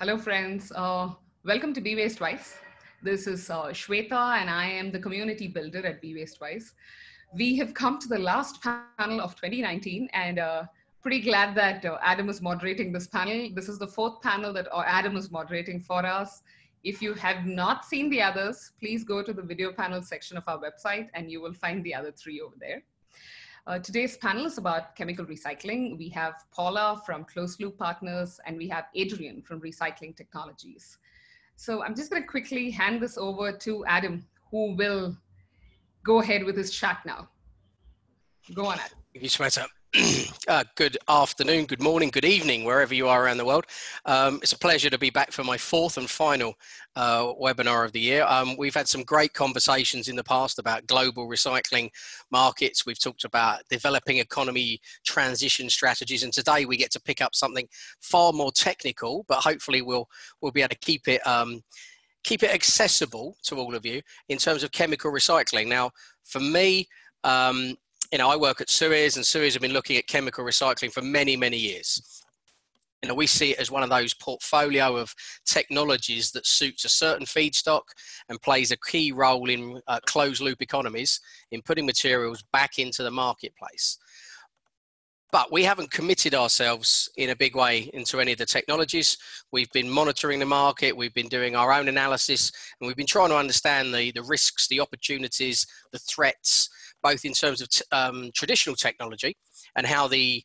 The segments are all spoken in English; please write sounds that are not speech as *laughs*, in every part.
Hello, friends. Uh, welcome to Be Waste Wise. This is uh, Shweta, and I am the community builder at Be Waste Wise. We have come to the last panel of 2019, and uh, pretty glad that uh, Adam is moderating this panel. This is the fourth panel that uh, Adam is moderating for us. If you have not seen the others, please go to the video panel section of our website, and you will find the other three over there. Uh, today's panel is about chemical recycling. We have Paula from Closed Loop Partners and we have Adrian from Recycling Technologies. So I'm just going to quickly hand this over to Adam, who will go ahead with his chat now. Go on, Adam. Thank you. *clears throat* uh, good afternoon, good morning, good evening, wherever you are around the world. Um, it's a pleasure to be back for my fourth and final uh, webinar of the year. Um, we've had some great conversations in the past about global recycling markets. We've talked about developing economy transition strategies, and today we get to pick up something far more technical, but hopefully we'll we'll be able to keep it. Um, keep it accessible to all of you in terms of chemical recycling. Now, for me, um, you know, I work at Suez and Suez have been looking at chemical recycling for many, many years. You know, we see it as one of those portfolio of technologies that suits a certain feedstock and plays a key role in uh, closed loop economies in putting materials back into the marketplace. But we haven't committed ourselves in a big way into any of the technologies. We've been monitoring the market, we've been doing our own analysis, and we've been trying to understand the, the risks, the opportunities, the threats, both in terms of um, traditional technology and how the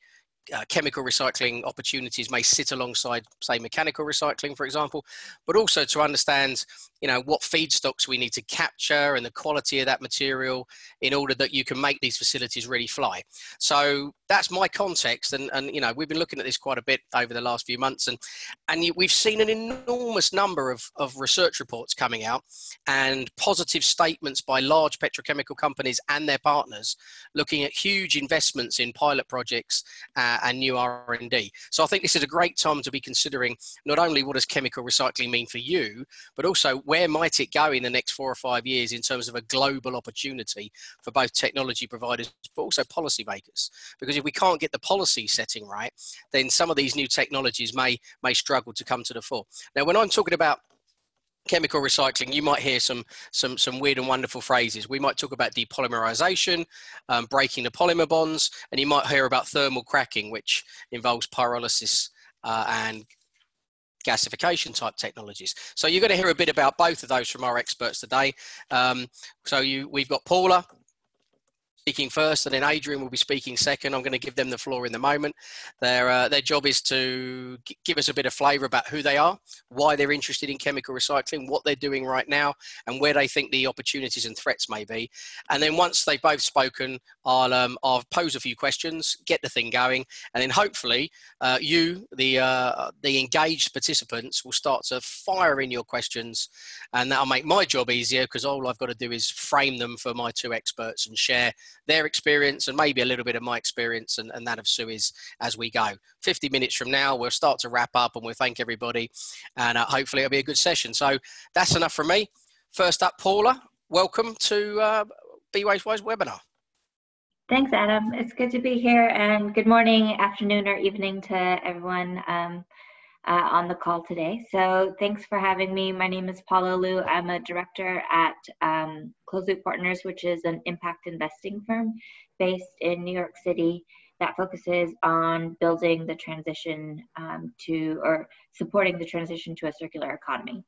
uh, chemical recycling opportunities may sit alongside, say, mechanical recycling, for example, but also to understand, you know, what feedstocks we need to capture and the quality of that material in order that you can make these facilities really fly. So that's my context, and and you know, we've been looking at this quite a bit over the last few months, and and we've seen an enormous number of of research reports coming out and positive statements by large petrochemical companies and their partners looking at huge investments in pilot projects. Uh, and new R&D. So I think this is a great time to be considering not only what does chemical recycling mean for you, but also where might it go in the next four or five years in terms of a global opportunity for both technology providers, but also policymakers. Because if we can't get the policy setting right, then some of these new technologies may, may struggle to come to the fore. Now, when I'm talking about chemical recycling, you might hear some some some weird and wonderful phrases. We might talk about depolymerization, um, breaking the polymer bonds, and you might hear about thermal cracking, which involves pyrolysis uh, and gasification type technologies. So you're going to hear a bit about both of those from our experts today. Um, so you, we've got Paula, speaking first, and then Adrian will be speaking second. I'm going to give them the floor in the moment. Their uh, their job is to give us a bit of flavour about who they are, why they're interested in chemical recycling, what they're doing right now, and where they think the opportunities and threats may be. And then once they've both spoken, I'll um, I'll pose a few questions, get the thing going, and then hopefully uh, you, the uh, the engaged participants, will start to fire in your questions, and that'll make my job easier because all I've got to do is frame them for my two experts and share their experience and maybe a little bit of my experience and, and that of Suez as we go. 50 minutes from now, we'll start to wrap up and we'll thank everybody and uh, hopefully it'll be a good session. So that's enough from me. First up, Paula, welcome to uh, Waste Wise webinar. Thanks, Adam. It's good to be here and good morning, afternoon, or evening to everyone. Um, uh, on the call today. So thanks for having me. My name is Paula Luu. I'm a director at um, Closed Loop Partners, which is an impact investing firm based in New York City that focuses on building the transition um, to or supporting the transition to a circular economy.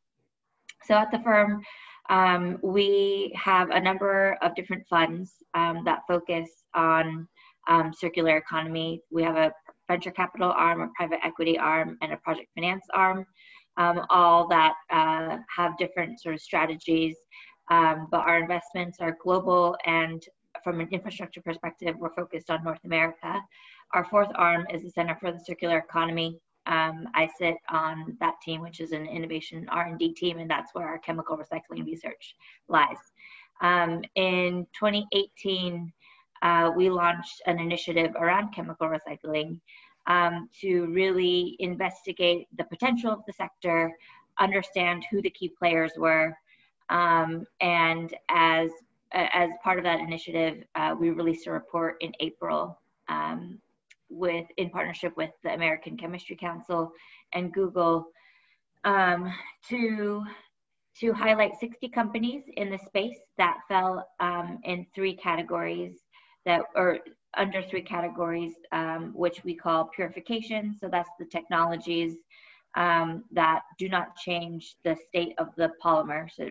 So at the firm, um, we have a number of different funds um, that focus on um, circular economy. We have a venture capital arm, a private equity arm, and a project finance arm, um, all that uh, have different sort of strategies. Um, but our investments are global, and from an infrastructure perspective, we're focused on North America. Our fourth arm is the Center for the Circular Economy. Um, I sit on that team, which is an innovation R&D team, and that's where our chemical recycling research lies. Um, in 2018, uh, we launched an initiative around chemical recycling um, to really investigate the potential of the sector, understand who the key players were, um, and as as part of that initiative, uh, we released a report in April um, with in partnership with the American Chemistry Council and Google um, to to highlight 60 companies in the space that fell um, in three categories that or under three categories, um, which we call purification. So that's the technologies um, that do not change the state of the polymer. So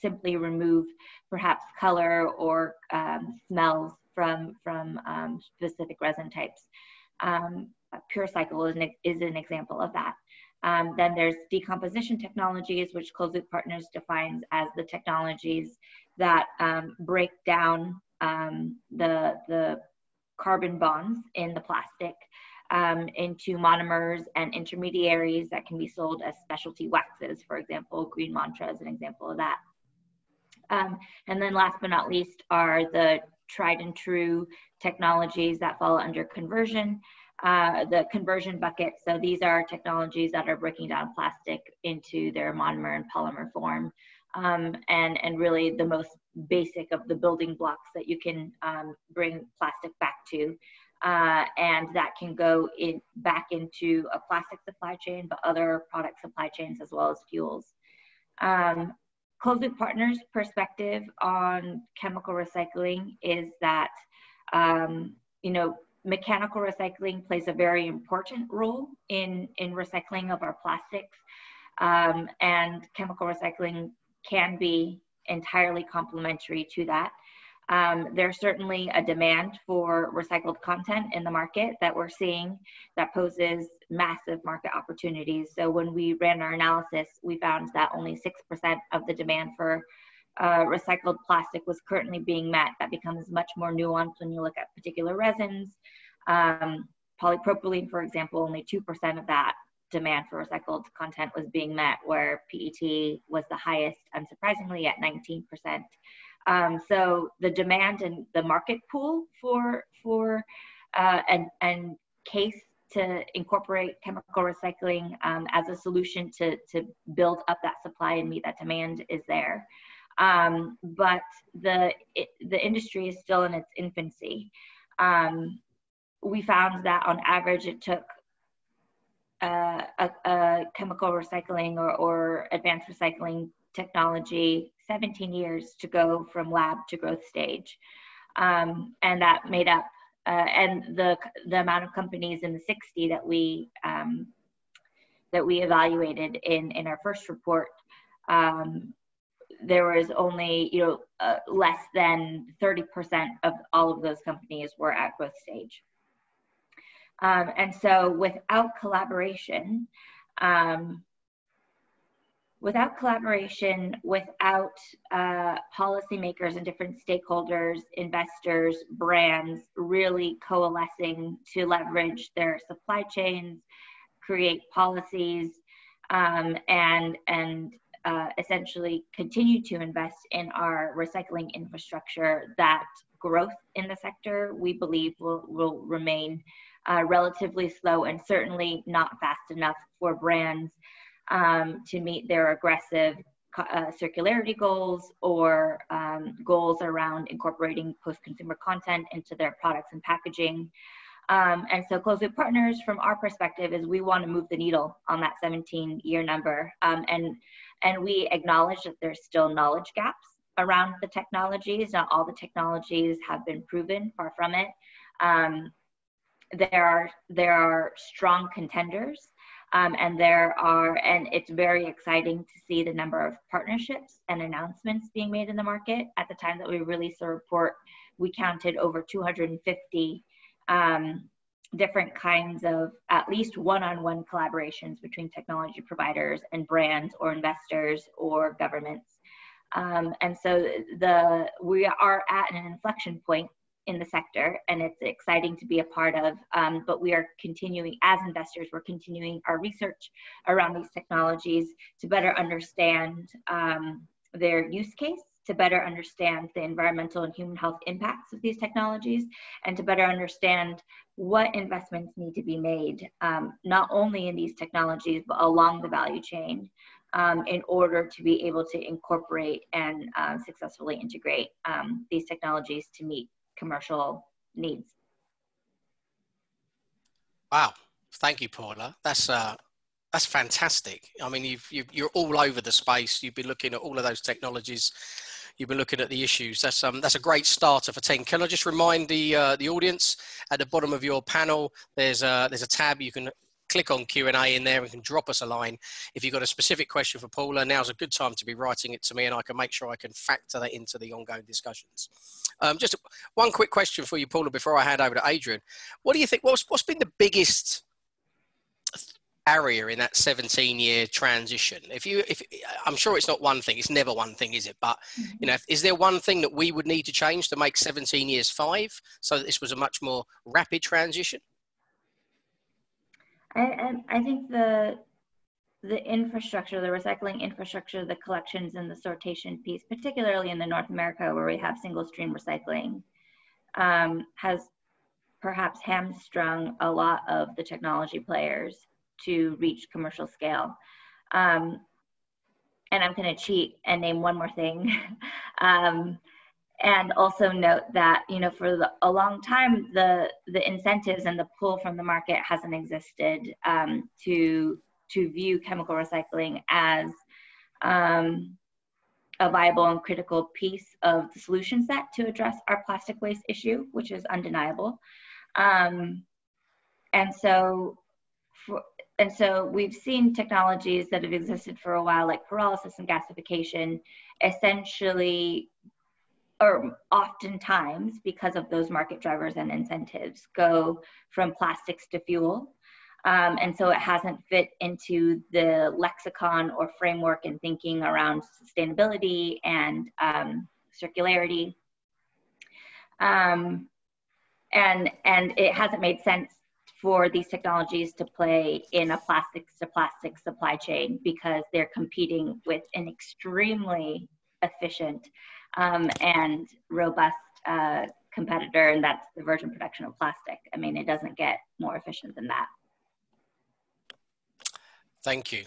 simply remove perhaps color or um, smells from, from um, specific resin types. Um, PureCycle is an, is an example of that. Um, then there's decomposition technologies, which Closed Loop Partners defines as the technologies that um, break down um, the, the carbon bonds in the plastic um, into monomers and intermediaries that can be sold as specialty waxes. For example, GreenMantra is an example of that. Um, and then last but not least are the tried and true technologies that fall under conversion, uh, the conversion bucket. So these are technologies that are breaking down plastic into their monomer and polymer form. Um, and, and really the most basic of the building blocks that you can um, bring plastic back to. Uh, and that can go in back into a plastic supply chain, but other product supply chains as well as fuels. Um, Closed Loop Partners' perspective on chemical recycling is that, um, you know, mechanical recycling plays a very important role in, in recycling of our plastics. Um, and chemical recycling can be entirely complementary to that. Um, there's certainly a demand for recycled content in the market that we're seeing that poses massive market opportunities. So when we ran our analysis, we found that only 6% of the demand for uh, recycled plastic was currently being met. That becomes much more nuanced when you look at particular resins. Um, polypropylene, for example, only 2% of that demand for recycled content was being met, where PET was the highest, unsurprisingly, at 19%. Um, so the demand and the market pool for for uh, and and case to incorporate chemical recycling um, as a solution to to build up that supply and meet that demand is there. Um, but the it, the industry is still in its infancy. Um, we found that on average it took uh, a, a, chemical recycling or, or advanced recycling technology 17 years to go from lab to growth stage. Um, and that made up, uh, and the, the amount of companies in the 60 that we, um, that we evaluated in, in our first report, um, there was only, you know, uh, less than 30% of all of those companies were at growth stage. Um, and so without collaboration, um, without collaboration, without uh, policymakers and different stakeholders, investors, brands really coalescing to leverage their supply chains, create policies, um, and and uh, essentially continue to invest in our recycling infrastructure, that growth in the sector we believe will, will remain uh, relatively slow and certainly not fast enough for brands um, to meet their aggressive uh, circularity goals or um, goals around incorporating post-consumer content into their products and packaging. Um, and so closed loop partners from our perspective is we want to move the needle on that 17 year number. Um, and, and we acknowledge that there's still knowledge gaps around the technologies. Not all the technologies have been proven, far from it. Um, there are, there are strong contenders um, and there are, and it's very exciting to see the number of partnerships and announcements being made in the market. At the time that we released the report, we counted over 250 um, different kinds of at least one-on-one collaborations between technology providers and brands or investors or governments. Um, and so the we are at an inflection point in the sector and it's exciting to be a part of. Um, but we are continuing, as investors, we're continuing our research around these technologies to better understand um, their use case, to better understand the environmental and human health impacts of these technologies, and to better understand what investments need to be made, um, not only in these technologies, but along the value chain. Um, in order to be able to incorporate and uh, successfully integrate um, these technologies to meet commercial needs. Wow. Thank you, Paula. That's uh, that's fantastic. I mean, you've, you are all over the space. You've been looking at all of those technologies. You've been looking at the issues. That's um, that's a great starter for ten. Can I just remind the uh, the audience at the bottom of your panel, there's a there's a tab you can click on Q&A in there and can drop us a line. If you've got a specific question for Paula, now's a good time to be writing it to me and I can make sure I can factor that into the ongoing discussions. Um, just one quick question for you, Paula, before I hand over to Adrian. What do you think, what's, what's been the biggest barrier in that 17 year transition if you if i'm sure it's not one thing it's never one thing is it but you know is there one thing that we would need to change to make 17 years five so that this was a much more rapid transition I, I, think the the infrastructure, the recycling infrastructure, the collections and the sortation piece, particularly in the North America where we have single stream recycling, um, has perhaps hamstrung a lot of the technology players to reach commercial scale. Um, and I'm going to cheat and name one more thing. *laughs* um, and also note that you know for the, a long time the the incentives and the pull from the market hasn't existed um, to to view chemical recycling as um, a viable and critical piece of the solution set to address our plastic waste issue, which is undeniable. Um, and so, for, and so we've seen technologies that have existed for a while, like pyrolysis and gasification, essentially or oftentimes because of those market drivers and incentives go from plastics to fuel. Um, and so it hasn't fit into the lexicon or framework and thinking around sustainability and um, circularity. Um, and and it hasn't made sense for these technologies to play in a plastics to plastic supply chain because they're competing with an extremely efficient um, and robust uh, competitor, and that's the virgin production of plastic. I mean, it doesn't get more efficient than that. Thank you.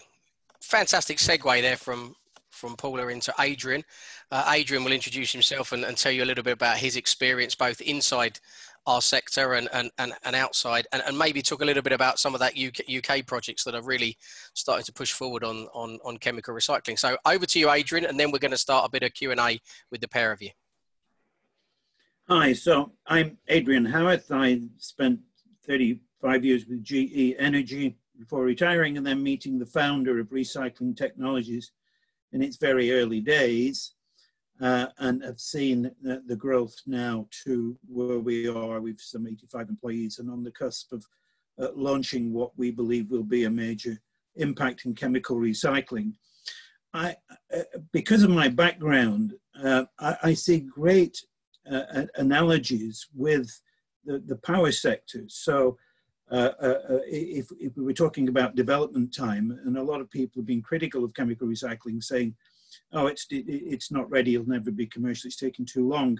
Fantastic segue there from from Paula into Adrian. Uh, Adrian will introduce himself and, and, tell you a little bit about his experience both inside our sector and, and, and, and outside and, and maybe talk a little bit about some of that UK, UK projects that are really starting to push forward on, on, on chemical recycling. So over to you, Adrian, and then we're going to start a bit of Q&A with the pair of you. Hi, so I'm Adrian Howarth. I spent 35 years with GE Energy before retiring and then meeting the founder of Recycling Technologies in its very early days uh, and have seen the, growth now to where we are with some 85 employees and on the cusp of uh, launching what we believe will be a major impact in chemical recycling. I, uh, because of my background, uh, I, I, see great uh, analogies with the, the power sector. So uh, if, if we were talking about development time, and a lot of people have been critical of chemical recycling, saying oh, it's, it, it's not ready, it'll never be commercial, it's taking too long.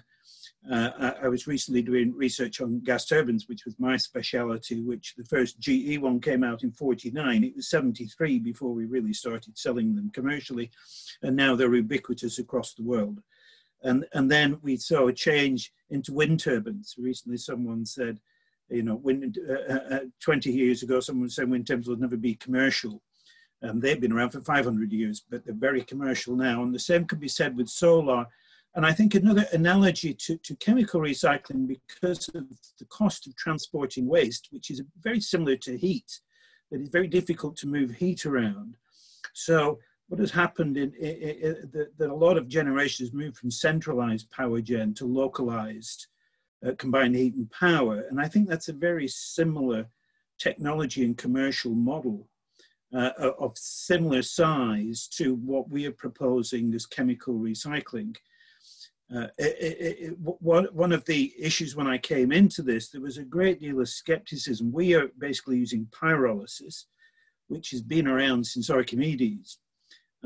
Uh, I, I, was recently doing research on gas turbines, which was my speciality, which the first GE one came out in 49. It was 73 before we really started selling them commercially. And now they're ubiquitous across the world. And, and then we saw a change into wind turbines. Recently someone said, you know, wind, uh, uh, 20 years ago, someone said wind turbines will never be commercial. Um, they've been around for 500 years, but they're very commercial now. And the same could be said with solar. And I think another analogy to, to chemical recycling because of the cost of transporting waste, which is very similar to heat, that it's very difficult to move heat around. So what has happened in, in, in that a lot of generations moved from centralized power gen to localized uh, combined heat and power. And I think that's a very similar technology and commercial model uh, of similar size to what we are proposing as chemical recycling. Uh, it, it, it, one, of the issues when I came into this, there was a great deal of skepticism. We are basically using pyrolysis, which has been around since Archimedes,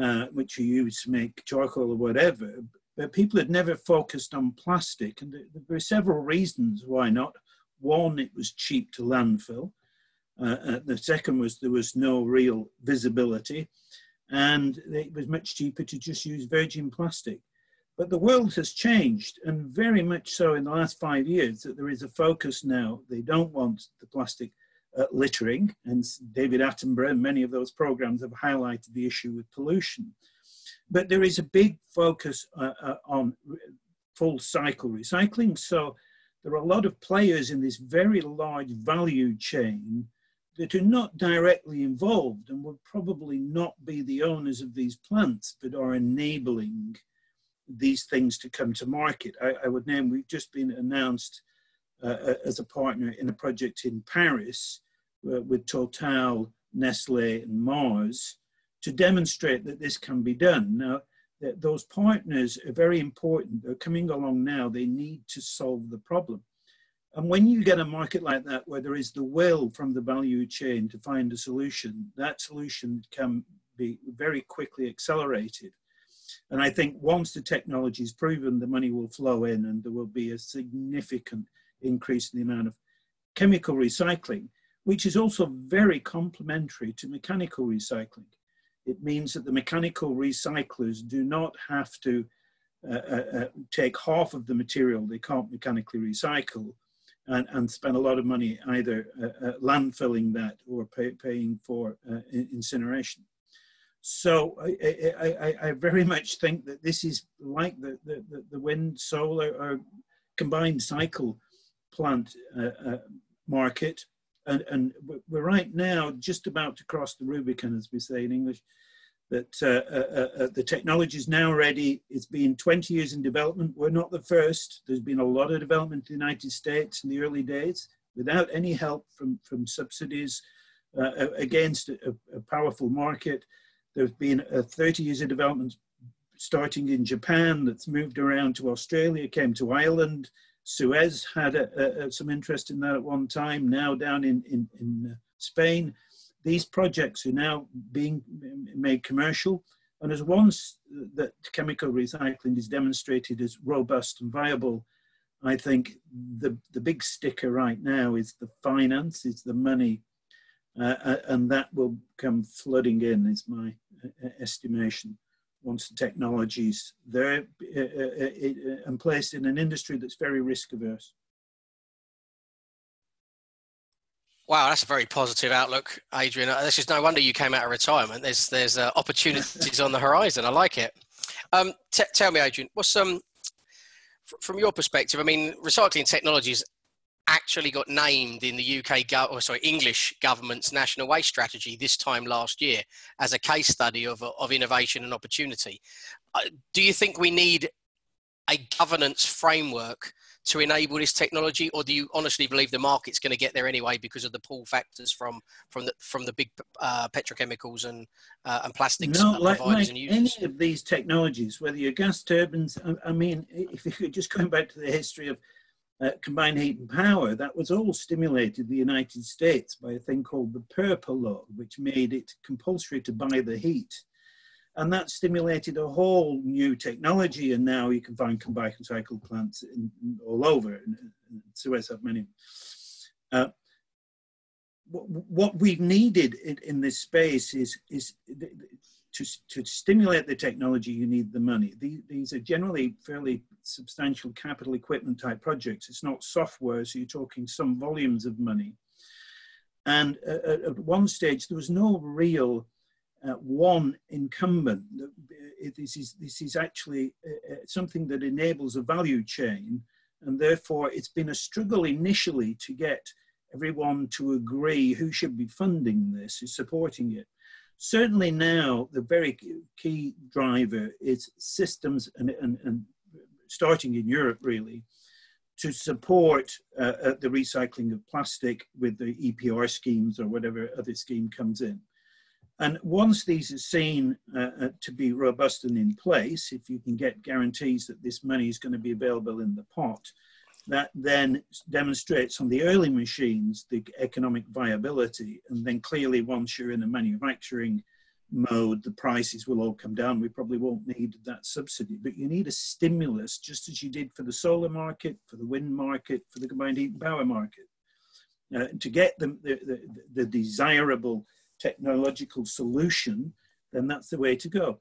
uh, which you use to make charcoal or whatever. But people had never focused on plastic, and there were several reasons why not. One, it was cheap to landfill. Uh, uh, the second was there was no real visibility, and it was much cheaper to just use virgin plastic. But the world has changed, and very much so in the last five years, that there is a focus now. They don't want the plastic at littering, and David Attenborough and many of those programs have highlighted the issue with pollution. But there is a big focus uh, uh, on full cycle recycling. So there are a lot of players in this very large value chain that are not directly involved and would probably not be the owners of these plants, but are enabling these things to come to market. I, I would name, we've just been announced uh, uh as a partner in a project in Paris uh, with Total, Nestle and Mars to demonstrate that this can be done. Now, those partners are very important. They're coming along now. They need to solve the problem. And when you get a market like that, where there is the will from the value chain to find a solution, that solution can be very quickly accelerated. And I think once the technology is proven, the money will flow in and there will be a significant increase in the amount of chemical recycling, which is also very complementary to mechanical recycling. It means that the mechanical recyclers do not have to uh, uh, uh, take half of the material they can't mechanically recycle and, and spend a lot of money either uh, uh, landfilling that or pay, paying for uh, incineration. So I, I, I, very much think that this is like the, the, the wind, solar, or combined cycle plant market and, and we're right now just about to cross the Rubicon, as we say in English, that uh, uh, uh, uh the technology is now ready. It's been 20 years in development. We're not the first. There's been a lot of development in the United States in the early days without any help from, from subsidies uh, against a, a, powerful market. There's been 30 years of development starting in Japan that's moved around to Australia, came to Ireland, Suez had a, a, some interest in that at one time, now down in, in, in uh, Spain. These projects are now being made commercial. And as once that chemical recycling is demonstrated as robust and viable, I think the, the big sticker right now is the finance, is the money, uh, uh and that will come flooding in, is my uh, estimation once the technology's there uh, uh, and placed in an industry that's very risk averse. Wow, that's a very positive outlook, Adrian. This is no wonder you came out of retirement. There's there's uh, opportunities on the horizon. I like it. Um, tell me, Adrian, what's um from your perspective? I mean, recycling technologies actually got named in the UK, or sorry, English government's national waste strategy this time last year as a case study of, of innovation and opportunity. Uh, do you think we need a governance framework to enable this technology, or do you honestly believe the market's going to get there anyway because of the pull factors from from the from the big uh, petrochemicals and uh, and plastics no, like, like any of these technologies, whether you're gas turbines, I, I mean, if you're just going back to the history of uh, combined heat and power, that was all stimulated in the United States by a thing called the PURPA law, which made it compulsory to buy the heat. And that stimulated a whole new technology, and now you can find combined cycle plants in, in, all over, Suez have many. Uh, what, we've needed in, in this space is, is to, to stimulate the technology, you need the money. These, these are generally fairly substantial capital equipment type projects. It's not software, so you're talking some volumes of money. And uh, at one stage, there was no real uh, one incumbent. This is, this is actually uh, uh, something that enables a value chain, and therefore it's been a struggle initially to get everyone to agree who should be funding this, who's supporting it. Certainly now, the very key driver is systems and, and, and starting in Europe really, to support uh, uh the recycling of plastic with the EPR schemes or whatever other scheme comes in. And once these are seen uh, uh, to be robust and in place, if you can get guarantees that this money is going to be available in the pot, that then demonstrates on the early machines the economic viability. And then clearly, once you're in a manufacturing mode, the prices will all come down. We probably won't need that subsidy, but you need a stimulus, just as you did for the solar market, for the wind market, for the combined heat and power market, uh, to get the, the, the desirable technological solution, then that's the way to go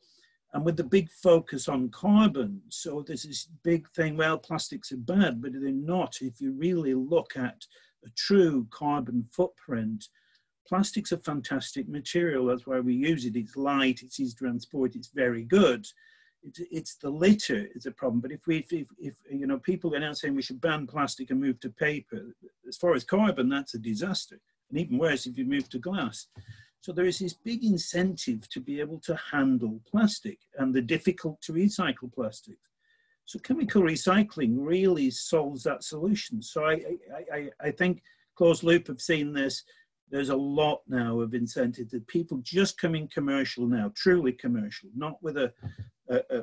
and with the big focus on carbon. So there's this big thing, well, plastics are bad, but they're not. If you really look at a true carbon footprint, plastic's a fantastic material. That's why we use it. It's light, it's easy to transport, it's very good. It's, it's the litter is a problem. But if we, if, if, you know, people are now saying we should ban plastic and move to paper, as far as carbon, that's a disaster. And even worse if you move to glass. So there is this big incentive to be able to handle plastic and the difficult to recycle plastics. So chemical recycling really solves that solution. So I, I, I, think Closed Loop have seen this. There's a lot now of incentive that people just coming commercial now, truly commercial, not with a, a, a,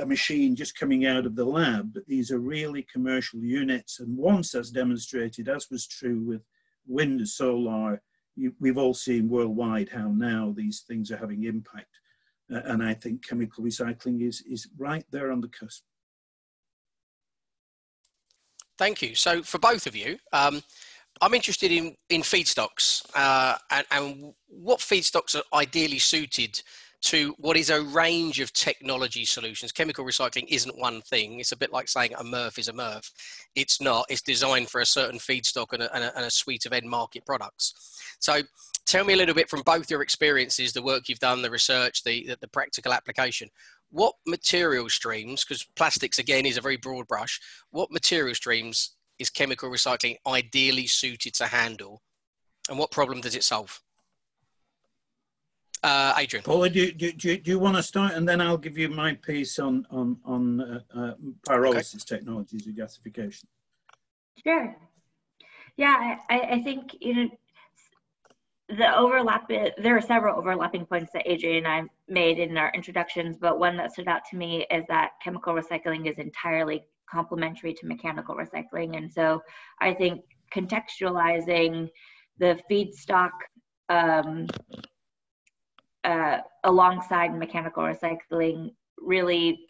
a machine just coming out of the lab, but these are really commercial units. And once that's demonstrated, as was true with wind solar, you, we've all seen worldwide how now these things are having impact. Uh, and I think chemical recycling is, is right there on the cusp. Thank you. So for both of you, um, I'm interested in, in feedstocks uh, and, and what feedstocks are ideally suited to what is a range of technology solutions. Chemical recycling isn't one thing. It's a bit like saying a MRF is a MRF. It's not. It's designed for a certain feedstock and a, and a, and a suite of end market products. So tell me a little bit from both your experiences, the work you've done, the research, the, the, the practical application. What material streams, because plastics again is a very broad brush, what material streams is chemical recycling ideally suited to handle? And what problem does it solve? Uh, Adrian. Paula, do, do, do, do, you want to start and then I'll give you my piece on, on, on uh, uh, pyrolysis okay. technologies and gasification. Sure. Yeah, I, I think you know the overlap. There are several overlapping points that Adrian and I made in our introductions, but one that stood out to me is that chemical recycling is entirely complementary to mechanical recycling, and so I think contextualizing the feedstock um, uh, alongside mechanical recycling really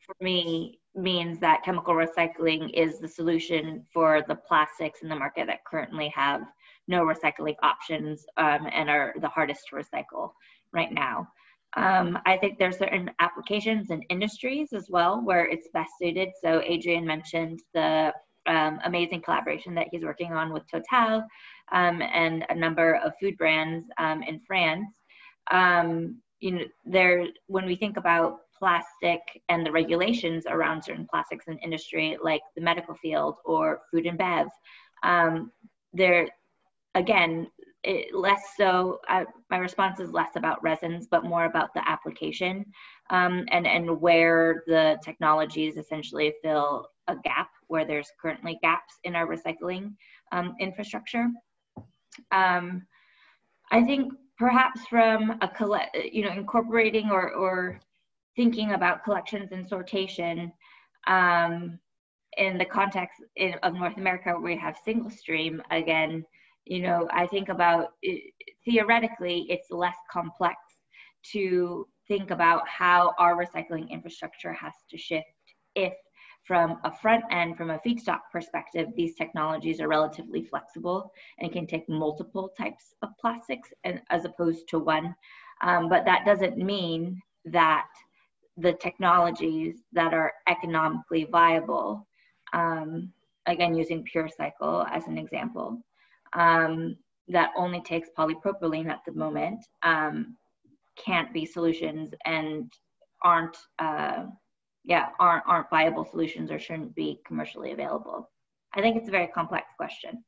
for me means that chemical recycling is the solution for the plastics in the market that currently have no recycling options um, and are the hardest to recycle right now. Um, I think there's certain applications and industries as well where it's best suited. So Adrian mentioned the um, amazing collaboration that he's working on with Total um, and a number of food brands um, in France um, you know, there when we think about plastic and the regulations around certain plastics in industry, like the medical field or food and bev, um, there again it, less so uh, my response is less about resins but more about the application um, and and where the technologies essentially fill a gap where there's currently gaps in our recycling um, infrastructure. Um, i think perhaps from a collect, you know, incorporating or, or thinking about collections and sortation um, in the context in, of North America where we have single stream again, you know, I think about it, theoretically, it's less complex to think about how our recycling infrastructure has to shift if from a front end, from a feedstock perspective, these technologies are relatively flexible and can take multiple types of plastics and, as opposed to one. Um, but that doesn't mean that the technologies that are economically viable, um, again, using PureCycle as an example, um, that only takes polypropylene at the moment, um, can't be solutions and aren't uh, yeah aren't aren't viable solutions or shouldn't be commercially available i think it's a very complex question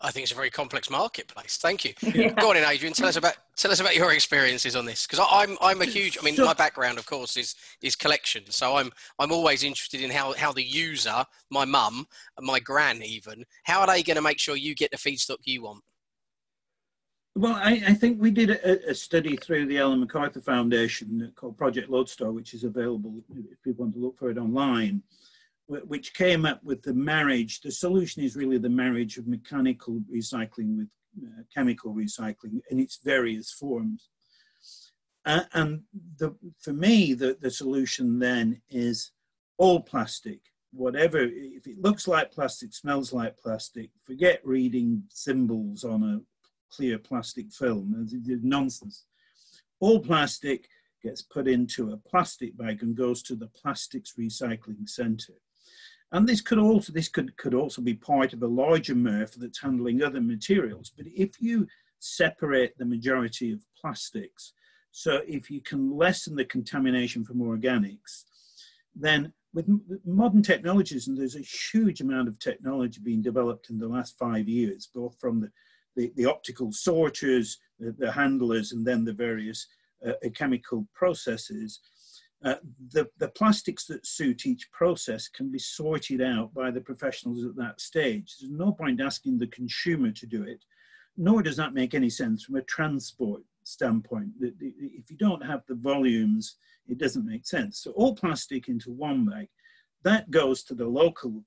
I think it's a very complex marketplace. Thank you. *laughs* Yeah. Go on in, Adrian. Tell us about tell us about your experiences on this, because I'm I'm a huge. I mean, my background, of course, is is collection. So I'm I'm always interested in how how the user, my mum, my gran, even, how are they going to make sure you get the feedstock you want? Well, I, I, think we did a, a, study through the Ellen MacArthur Foundation called Project Lodestar, which is available if people want to look for it online, which came up with the marriage. The solution is really the marriage of mechanical recycling with uh, chemical recycling in its various forms. Uh, and the, for me, the, the solution then is all plastic, whatever, if it looks like plastic, smells like plastic, forget reading symbols on a clear plastic film. It's nonsense. All plastic gets put into a plastic bag and goes to the plastics recycling center. And this could also this could, could also be part of a larger MRF that's handling other materials. But if you separate the majority of plastics, so if you can lessen the contamination from organics, then with modern technologies, and there's a huge amount of technology being developed in the last five years, both from the, the, the optical sorters, the, the, handlers, and then the various uh, chemical processes, uh, the, the plastics that suit each process can be sorted out by the professionals at that stage. There's no point asking the consumer to do it, nor does that make any sense from a transport standpoint. If you don't have the volumes, it doesn't make sense. So all plastic into one bag, that goes to the local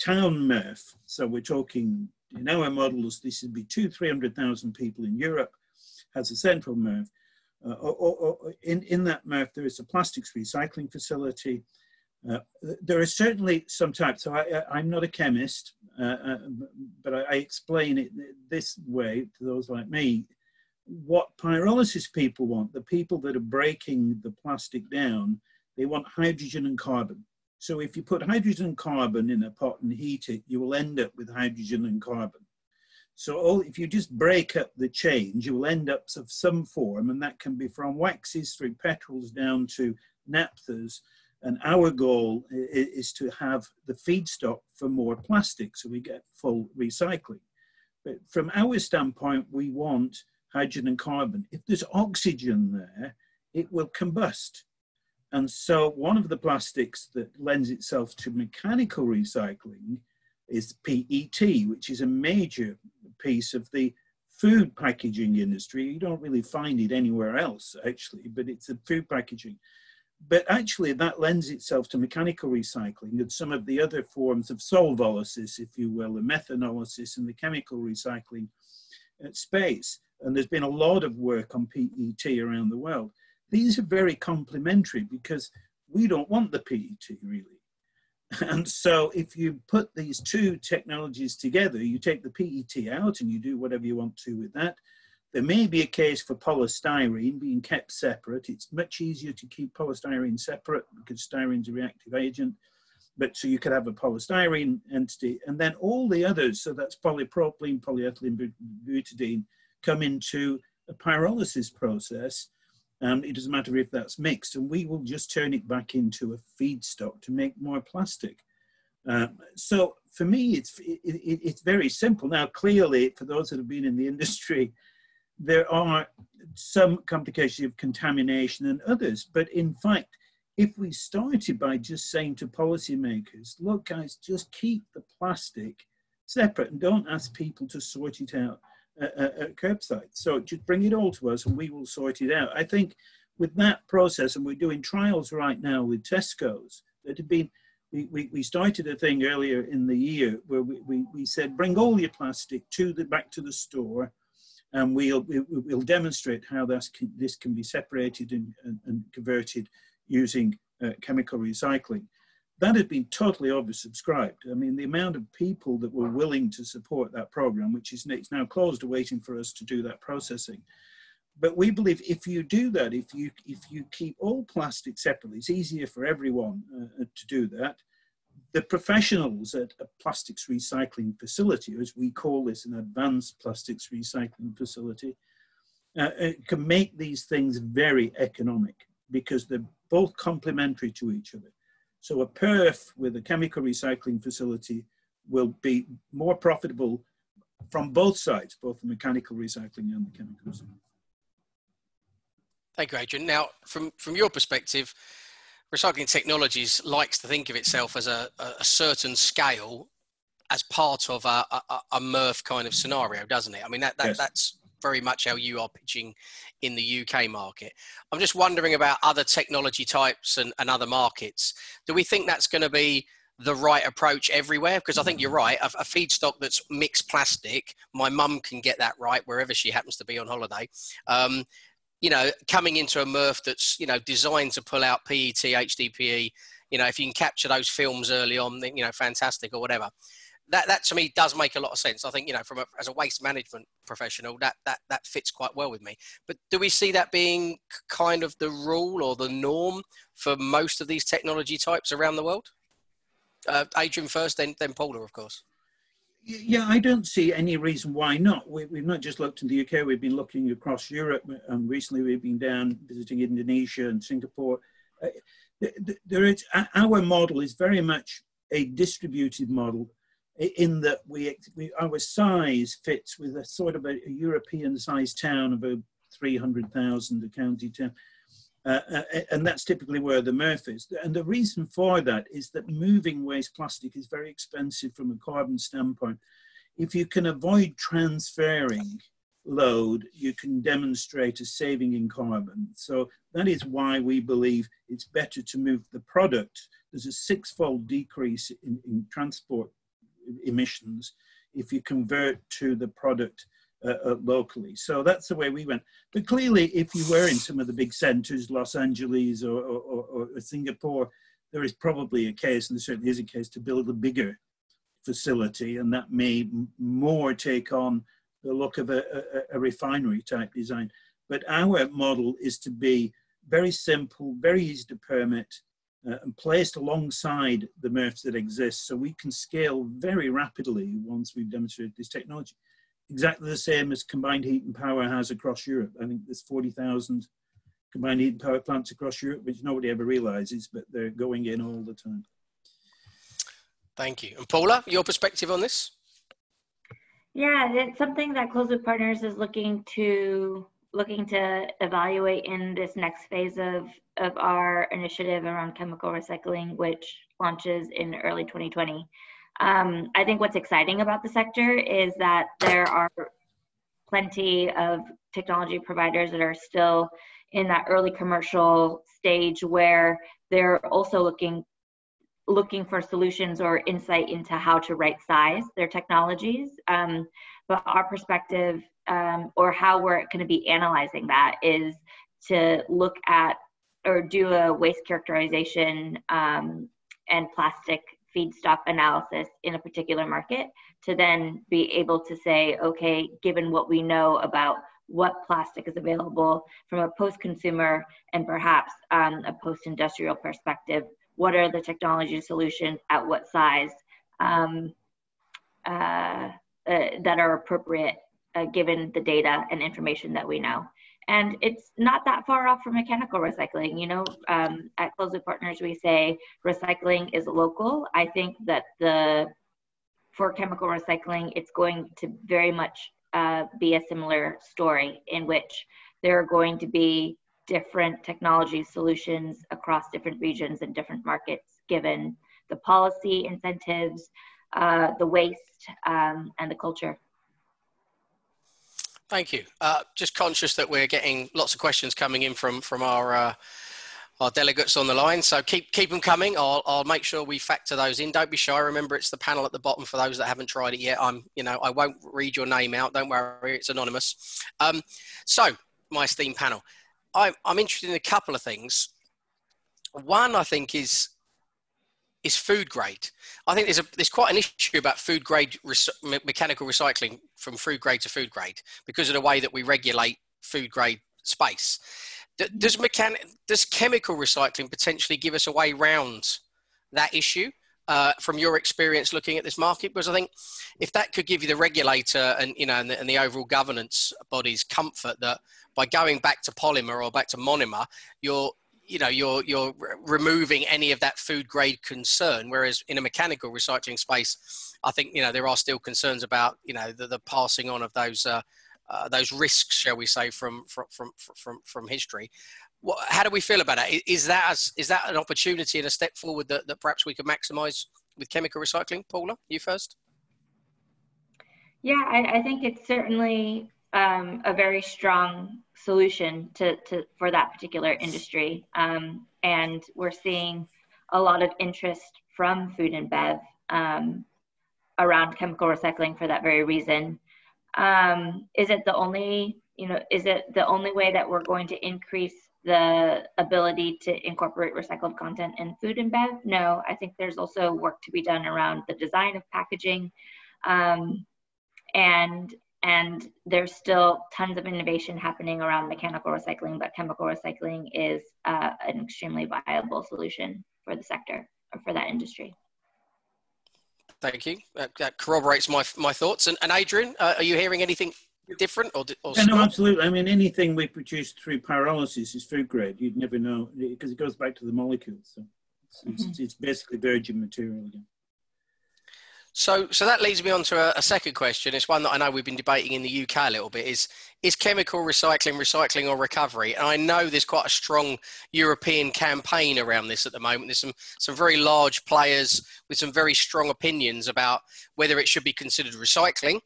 town MRF. So we're talking, in our models, this would be two, 300,000 people in Europe, has a central MRF. Uh, or, or, in, in that MRF, there is a plastics recycling facility. Uh, there are certainly some types, so I, am not a chemist, uh, uh but I, I, explain it this way to those like me. What pyrolysis people want, the people that are breaking the plastic down, they want hydrogen and carbon. So if you put hydrogen and carbon in a pot and heat it, you will end up with hydrogen and carbon. So all, if you just break up the change, you will end up of some form, and that can be from waxes through petrols down to naphthas. And our goal is to have the feedstock for more plastic, so we get full recycling. But from our standpoint, we want hydrogen and carbon. If there's oxygen there, it will combust. And so one of the plastics that lends itself to mechanical recycling is PET, which is a major piece of the food packaging industry. You don't really find it anywhere else, actually, but it's a food packaging. But actually, that lends itself to mechanical recycling and some of the other forms of solvolysis, if you will, the methanolysis and the chemical recycling uh, space. And there's been a lot of work on PET around the world. These are very complementary because we don't want the PET really. *laughs* And so if you put these two technologies together, you take the PET out and you do whatever you want to with that. There may be a case for polystyrene being kept separate. It's much easier to keep polystyrene separate because styrene is a reactive agent. But so you could have a polystyrene entity and then all the others, so that's polypropylene, polyethylene, butadiene, come into a pyrolysis process and it doesn't matter if that's mixed, and we will just turn it back into a feedstock to make more plastic. Um, so for me, it's it, it, it's very simple. Now, clearly, for those that have been in the industry, there are some complications of contamination and others. But in fact, if we started by just saying to policymakers, look, guys, just keep the plastic separate and don't ask people to sort it out at, curbside. So just bring it all to us and we will sort it out. I think with that process, and we're doing trials right now with Tesco's that have been, we, we, we started a thing earlier in the year where we, we, we said, bring all your plastic to the, back to the store and we'll, we, will we will demonstrate how this can, this can be separated and, and, and converted using uh, chemical recycling that had been totally oversubscribed. I mean, the amount of people that were willing to support that program, which is now closed, waiting for us to do that processing. But we believe if you do that, if you if you keep all plastic separately, it's easier for everyone uh, to do that. The professionals at a plastics recycling facility, as we call this, an advanced plastics recycling facility, uh, uh can make these things very economic because they're both complementary to each other. So a PERF with a chemical recycling facility will be more profitable from both sides, both the mechanical recycling and the chemical recycling. Thank you, Adrian. Now, from, from your perspective, recycling technologies likes to think of itself as a, a certain scale as part of a, a, a MRF kind of scenario, doesn't it? I mean, that, that yes. that's very much how you are pitching in the UK market. I'm just wondering about other technology types and, and other markets. Do we think that's going to be the right approach everywhere? Because I think you're right. A, a feedstock that's mixed plastic, my mum can get that right wherever she happens to be on holiday. Um, you know, coming into a MRF that's you know designed to pull out PET, HDPE. You know, if you can capture those films early on, then you know, fantastic or whatever that that to me does make a lot of sense. I think you know, from a, as a waste management professional, that that that fits quite well with me. But do we see that being kind of the rule or the norm for most of these technology types around the world? Uh, Adrian first, then then Paula, of course. Yeah, I don't see any reason why not. We, have not just looked in the UK, we've been looking across Europe, and recently we've been down visiting Indonesia and Singapore. Uh, there is, our model is very much a distributed model in that we, we our size fits with a sort of a, a European sized town of about 300,000, a county town. Uh, uh, and that's typically where the MRF is. And the reason for that is that moving waste plastic is very expensive from a carbon standpoint. If you can avoid transferring load, you can demonstrate a saving in carbon. So that is why we believe it's better to move the product. There's a six-fold decrease in, in transport emissions if you convert to the product uh, uh, locally. So that's the way we went. But clearly, if you were in some of the big centers, Los Angeles or, or, or Singapore, there is probably a case, and there certainly is a case, to build a bigger facility, and that may more take on the look of a, a, a, refinery type design. But our model is to be very simple, very easy to permit, uh, and placed alongside the MRFs that exist, so we can scale very rapidly once we've demonstrated this technology exactly the same as combined heat and power has across Europe. I think there's 40,000 combined heat and power plants across Europe, which nobody ever realizes, but they're going in all the time. Thank you. And Paula, your perspective on this? Yeah, it's something that Closed Loop Partners is looking to looking to evaluate in this next phase of of our initiative around chemical recycling, which launches in early 2020. Um, I think what's exciting about the sector is that there are plenty of technology providers that are still in that early commercial stage where they're also looking looking for solutions or insight into how to right size their technologies. Um, but our perspective um, or how we're going to be analyzing that is to look at or do a waste characterization um, and plastic feedstock analysis in a particular market to then be able to say, okay, given what we know about what plastic is available from a post-consumer and perhaps um, a post-industrial perspective, what are the technology solutions at what size um, uh, uh, that are appropriate uh, given the data and information that we know. And it's not that far off from mechanical recycling you know um, at Closed Loop Partners we say recycling is local. I think that the for chemical recycling it's going to very much uh, be a similar story in which there are going to be different technology solutions across different regions and different markets given the policy incentives uh, the waste um, and the culture Thank you. Uh, just conscious that we're getting lots of questions coming in from from our uh, our delegates on the line. So keep keep them coming. I'll I'll make sure we factor those in. Don't be shy. Remember, it's the panel at the bottom for those that haven't tried it yet. I'm you know I won't read your name out. Don't worry, it's anonymous. Um, so my esteemed panel, I'm I'm interested in a couple of things. One I think is is food grade. I think there's a there's quite an issue about food grade me mechanical recycling from food grade to food grade because of the way that we regulate food grade space. Does does chemical recycling potentially give us a way round that issue? Uh, from your experience looking at this market because I think if that could give you the regulator and you know and the, and the, overall governance bodies comfort that by going back to polymer or back to monomer you're you know you're you're removing any of that food grade concern whereas in a mechanical recycling space i think you know there are still concerns about you know the, the passing on of those uh, uh, those risks shall we say from from from from, from history. What, how do we feel about it is that is that an opportunity and a step forward that, that perhaps we could maximize with chemical recycling? Paula you first. Yeah i, I think it's certainly um, a very strong solution to, to for that particular industry. Um, and we're seeing a lot of interest from food and bev um, around chemical recycling for that very reason. Um, is it the only, you know, is it the only way that we're going to increase the ability to incorporate recycled content in food and bev? No, I think there's also work to be done around the design of packaging um, and and there's still tons of innovation happening around mechanical recycling, but chemical recycling is uh, an extremely viable solution for the sector or for that industry. Thank you. That, that corroborates my my thoughts. And, and Adrian, uh, are you hearing anything different or, or yeah, no, absolutely. I mean, anything we produce through pyrolysis is food grade. You'd never know because it goes back to the molecules. So it's, mm-hmm. it's, it's basically virgin material again. So, so that leads me on to a, a, second question. It's one that I know we've been debating in the UK a little bit. Is is chemical recycling, recycling or recovery? And I know there's quite a strong European campaign around this at the moment. There's some some very large players with some very strong opinions about whether it should be considered recycling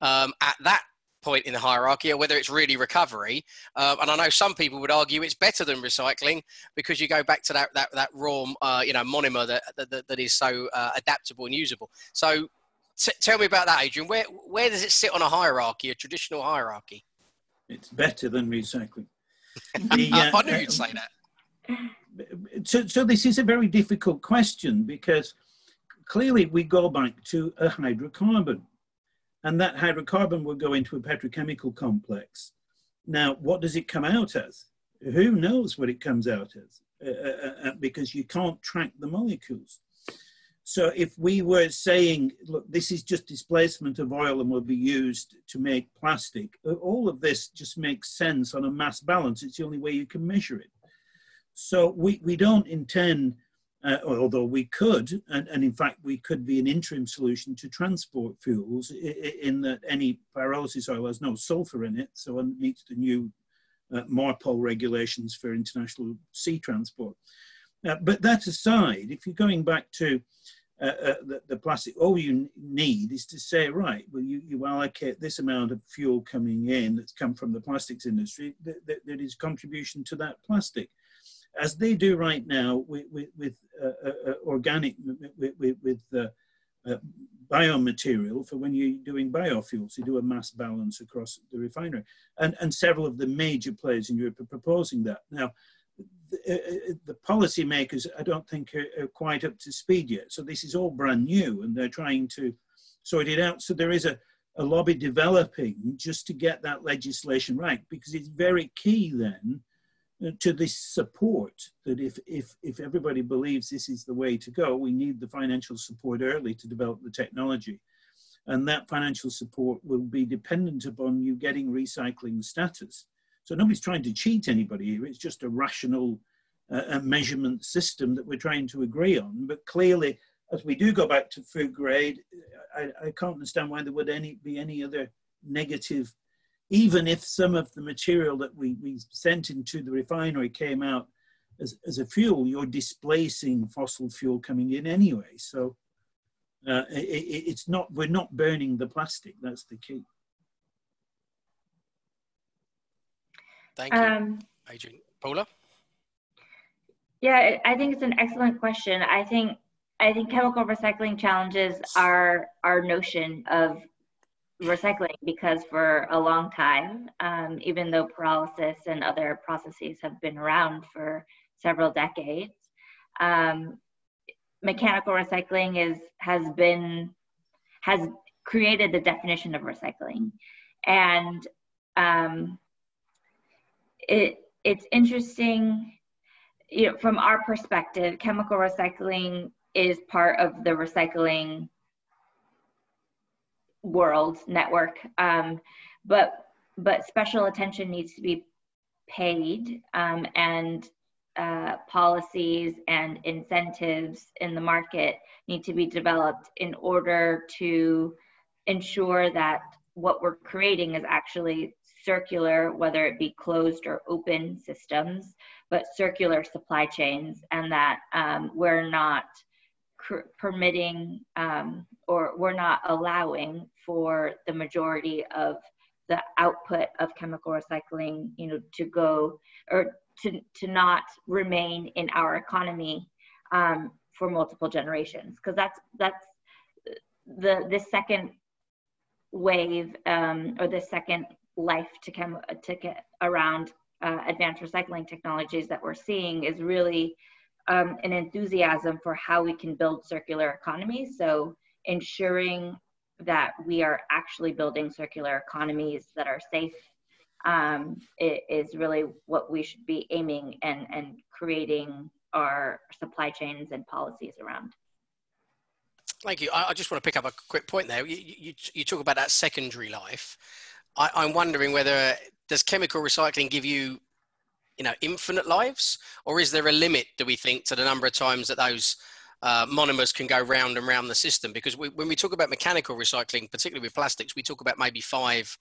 um, at that point in the hierarchy or whether it's really recovery. Uh, and I know some people would argue it's better than recycling because you go back to that, that, that raw, uh, you know, monomer that, that, that is so uh, adaptable and usable. So t- tell me about that, Adrian. Where, where does it sit on a hierarchy, a traditional hierarchy? It's better than recycling. *laughs* the, I knew you'd say that. So, so this is a very difficult question because clearly we go back to a hydrocarbon and that hydrocarbon will go into a petrochemical complex. Now, what does it come out as? Who knows what it comes out as? Uh, uh, uh, uh, because you can't track the molecules. So if we were saying, look, this is just displacement of oil and will be used to make plastic, all of this just makes sense on a mass balance. It's the only way you can measure it. So we, we don't intend uh, although we could, and, and, in fact we could be an interim solution to transport fuels in that any pyrolysis oil has no sulfur in it, so it meets the new uh, MARPOL regulations for international sea transport. Uh, but that aside, if you're going back to uh, uh, the, the, plastic, all you need is to say, right, well, you, you allocate this amount of fuel coming in that's come from the plastics industry, that, that, that is contribution to that plastic as they do right now with, with, with uh, uh, uh organic, with, with uh, biomaterial for when you're doing biofuels. You do a mass balance across the refinery. And, and several of the major players in Europe are proposing that. Now, the, uh, the policymakers, I don't think, are, are, quite up to speed yet. So this is all brand new and they're trying to sort it out. So there is a, a lobby developing just to get that legislation right because it's very key then to this support that if, if, if everybody believes this is the way to go, we need the financial support early to develop the technology. And that financial support will be dependent upon you getting recycling status. So nobody's trying to cheat anybody here. It's just a rational uh, measurement system that we're trying to agree on. But clearly, as we do go back to food grade, I, I can't understand why there would any, be any other negative even if some of the material that we, we sent into the refinery came out as, as a fuel, you're displacing fossil fuel coming in anyway. So uh, it, it's not, we're not burning the plastic, that's the key. Thank you, um, Adrian. Paula? Yeah, I think it's an excellent question. I think I think chemical recycling challenges our our notion of recycling because for a long time, um, even though pyrolysis and other processes have been around for several decades, um, mechanical recycling is has been has created the definition of recycling, and um, it it's interesting. You know, from our perspective, chemical recycling is part of the recycling world network um, but but special attention needs to be paid um, and uh, policies and incentives in the market need to be developed in order to ensure that what we're creating is actually circular, whether it be closed or open systems, but circular supply chains, and that um, we're not permitting um, or we're not allowing for the majority of the output of chemical recycling, you know, to go or to, to not remain in our economy um, for multiple generations. Because that's that's the the second wave um, or the second life to come to get around uh, advanced recycling technologies that we're seeing is really um, an enthusiasm for how we can build circular economies. So ensuring that we are actually building circular economies that are safe um, is really what we should be aiming and, and creating our supply chains and policies around. Thank you. I, I, just want to pick up a quick point there. You, you, you talk about that secondary life. I, I'm wondering whether does chemical recycling give you, you know, infinite lives, or is there a limit? Do we think to the number of times that those uh, monomers can go round and round the system? Because we, when we talk about mechanical recycling, particularly with plastics, we talk about maybe five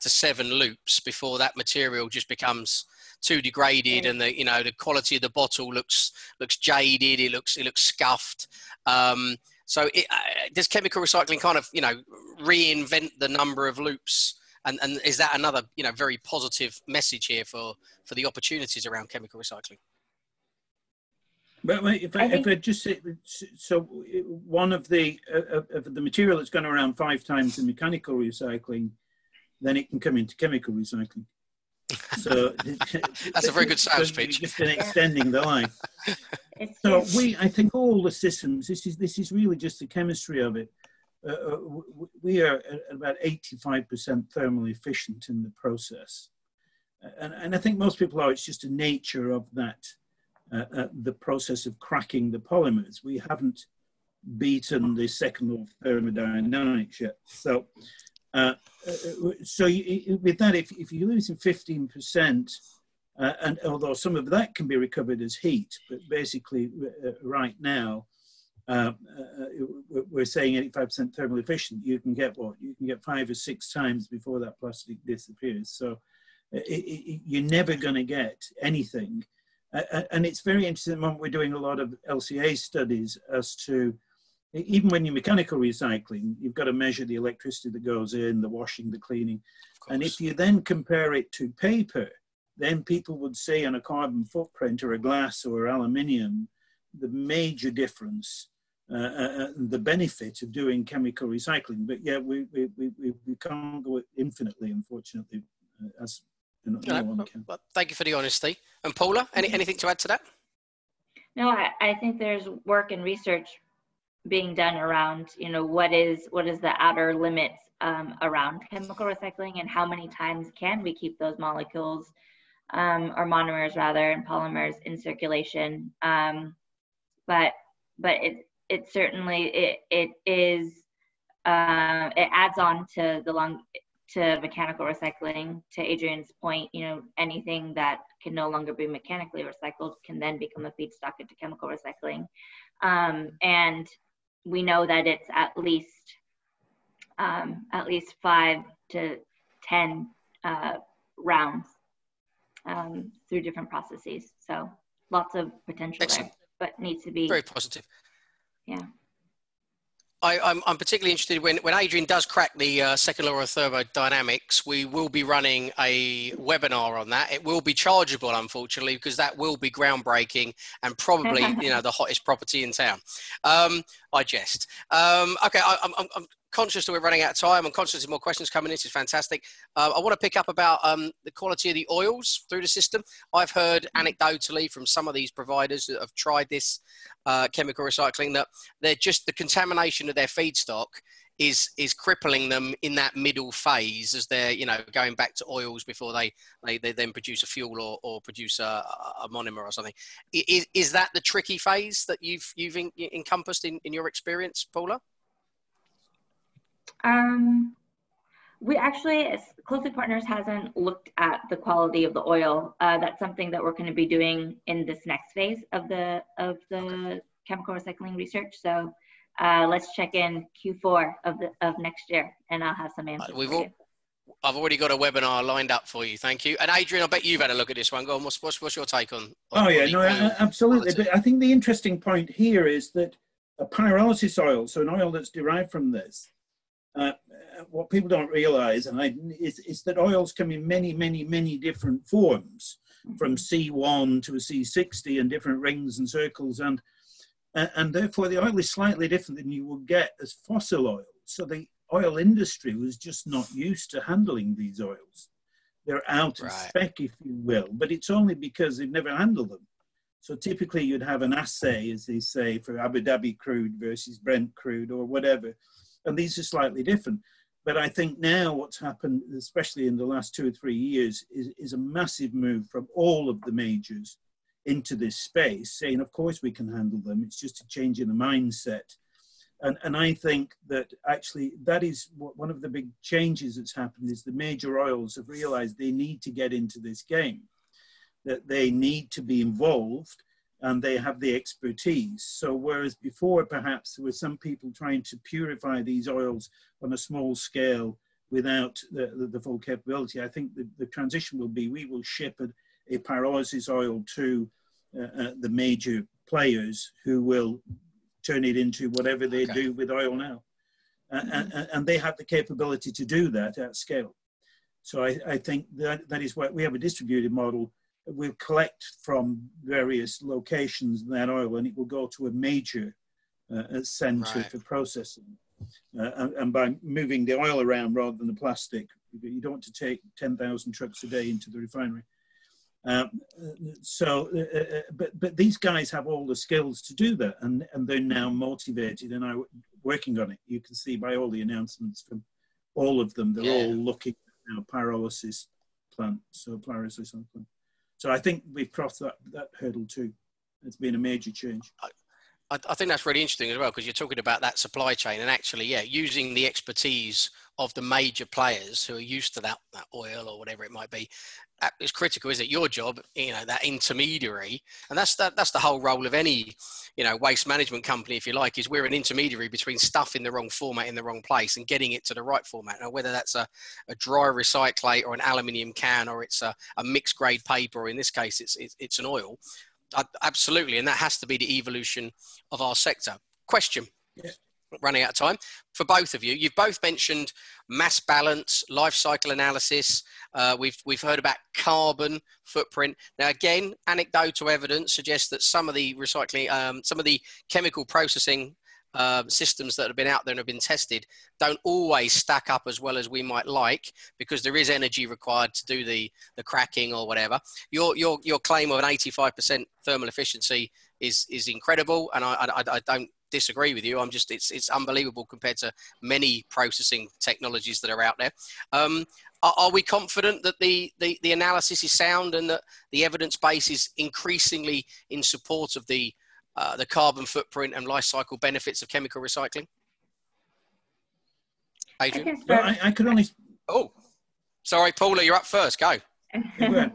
to seven loops before that material just becomes too degraded and the you know the quality of the bottle looks looks jaded it looks it looks scuffed. Um, so it, uh, does chemical recycling kind of you know reinvent the number of loops? And, and is that another you know very positive message here for for the opportunities around chemical recycling but if I, I if I just say, so one of the uh, of the material that's gone around five times in mechanical recycling, then it can come into chemical recycling. *laughs* So that's a very good sales *laughs* pitch. Just been extending the life. *laughs* so we, I think, all the systems. This is this is really just the chemistry of it. Uh, uh we are at about 85% thermally efficient in the process, and, and I think most people are. It's just the nature of that, uh, uh, the process of cracking the polymers. We haven't beaten the second law of thermodynamics yet. So uh, uh, so you, with that, if, if you're losing 15%, uh, and although some of that can be recovered as heat, but basically uh, right now, uh, uh, we're saying 85% thermal efficient, you can get what? You can get five or six times before that plastic disappears. So it, it, you're never going to get anything. And it's very interesting at the moment we're doing a lot of LCA studies as to even when you're mechanical recycling, you've got to measure the electricity that goes in, the washing, the cleaning. And if you then compare it to paper, then people would say on a carbon footprint or a glass or aluminium, the major difference, uh, uh, uh the benefit of doing chemical recycling. But yeah, we, we, we, we can't go infinitely, unfortunately, uh, as you know, no one can. Well, thank you for the honesty. And Paula, any, anything to add to that? No, I, I think there's work and research being done around you know what is what is the outer limits um, around chemical recycling and how many times can we keep those molecules um, or monomers rather and polymers in circulation um, but but it it certainly it it is uh, it adds on to the long to mechanical recycling to adrian's point you know anything that can no longer be mechanically recycled can then become a feedstock into chemical recycling um, and we know that it's at least um, at least five to ten uh, rounds um, through different processes. So lots of potential Excellent. there, but needs to be very positive. Yeah. I, am I'm, I'm particularly interested when, when Adrian does crack the uh, second law of thermodynamics, we will be running a webinar on that. It will be chargeable, unfortunately, because that will be groundbreaking and probably, *laughs* you know, the hottest property in town. Um, I jest. Um, okay, I, I'm, I'm conscious that we're running out of time. I'm conscious of more questions coming in. This is fantastic. Uh, I want to pick up about um, the quality of the oils through the system. I've heard anecdotally from some of these providers that have tried this uh, chemical recycling that they're just the contamination of their feedstock is is crippling them in that middle phase as they're you know going back to oils before they they, they then produce a fuel or, or produce a, a monomer or something. Is, is that the tricky phase that you've you've encompassed in, in your experience, Paula? Um, we actually, Closed Loop Partners hasn't looked at the quality of the oil. Uh, that's something that we're going to be doing in this next phase of the of the chemical recycling research. So uh, let's check in Q4 of the of next year, and I'll have some answers. We've all, I've already got a webinar lined up for you. Thank you. And Adrian, I bet you've had a look at this one. Go on. What's, what's, what's your take on? on oh yeah, no, absolutely. But I think the interesting point here is that a pyrolysis oil, so an oil that's derived from this, uh, what people don't realize and I, is, is, that oils come in many, many, many different forms, from C1 to a C60 and different rings and circles. And, and therefore, the oil is slightly different than you would get as fossil oil. So the oil industry was just not used to handling these oils. They're out of spec, if you will, but it's only because they've never handled them. So typically, you'd have an assay, as they say, for Abu Dhabi crude versus Brent crude or whatever and these are slightly different. But I think now what's happened, especially in the last two or three years, is, is a massive move from all of the majors into this space, saying, of course we can handle them. It's just a change in the mindset. And, and I think that actually that is one of the big changes that's happened is the major oils have realized they need to get into this game, that they need to be involved and they have the expertise. So whereas before perhaps there were some people trying to purify these oils on a small scale without the, the, the full capability, I think the, the transition will be we will ship a, a pyrolysis oil to uh, uh, the major players who will turn it into whatever they okay. do with oil now. Uh, and, and, they have the capability to do that at scale. So I, I think that, that is why we have a distributed model. We'll collect from various locations that oil and it will go to a major uh, center right. for processing. Uh, and, and, by moving the oil around rather than the plastic, you don't want to take 10,000 trucks a day into the refinery. Um, so, uh, uh, uh, but but these guys have all the skills to do that, and and they're now motivated and are working on it. You can see by all the announcements from all of them, they're yeah. all looking at now pyrolysis plant, so pyrolysis plant. So I think we've crossed that that hurdle too. It's been a major change. I, I think that's really interesting as well because you're talking about that supply chain and actually, yeah, using the expertise of the major players who are used to that, that oil or whatever it might be is critical, is it? Your job, you know, that intermediary, and that's that, that's the whole role of any, you know, waste management company, if you like, is we're an intermediary between stuff in the wrong format in the wrong place and getting it to the right format. Now, whether that's a, a dry recyclate or an aluminium can or it's a, a mixed grade paper, or in this case, it's it's, it's an oil. Absolutely, and that has to be the evolution of our sector. Question. Yeah running out of time for both of you. You've both mentioned mass balance, life cycle analysis. Uh, we've we've heard about carbon footprint. Now, again, anecdotal evidence suggests that some of the recycling, um, some of the chemical processing uh, systems that have been out there and have been tested don't always stack up as well as we might like because there is energy required to do the the cracking or whatever. Your your your claim of an 85% thermal efficiency is is incredible, and I, I, I don't disagree with you. I'm just it's it's unbelievable compared to many processing technologies that are out there. Um, are, are, we confident that the, the the analysis is sound and that the evidence base is increasingly in support of the uh, the carbon footprint and life cycle benefits of chemical recycling? Adrian, I, well, I, I could only. Oh, sorry, Paula, you're up first. Go. *laughs*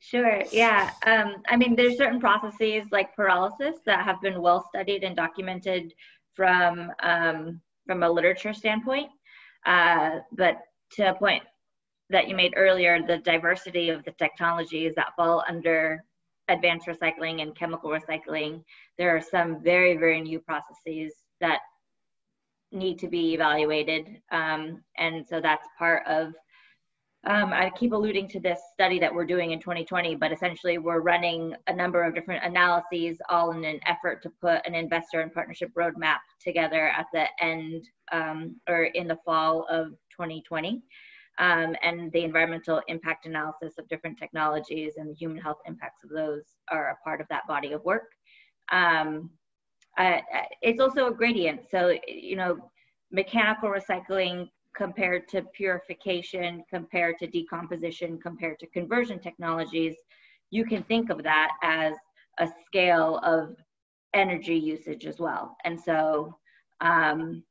Sure. Yeah. Um, I mean, there's certain processes like pyrolysis that have been well studied and documented from um, from a literature standpoint. Uh, but to a point that you made earlier, the diversity of the technologies that fall under advanced recycling and chemical recycling, there are some very, very new processes that need to be evaluated. Um, and so that's part of um, I keep alluding to this study that we're doing in 2020, but essentially we're running a number of different analyses all in an effort to put an investor and partnership roadmap together at the end um, or in the fall of 2020. Um, and the environmental impact analysis of different technologies and the human health impacts of those are a part of that body of work. Um, uh, it's also a gradient. So, you know, mechanical recycling compared to purification, compared to decomposition, compared to conversion technologies, you can think of that as a scale of energy usage as well. And so um,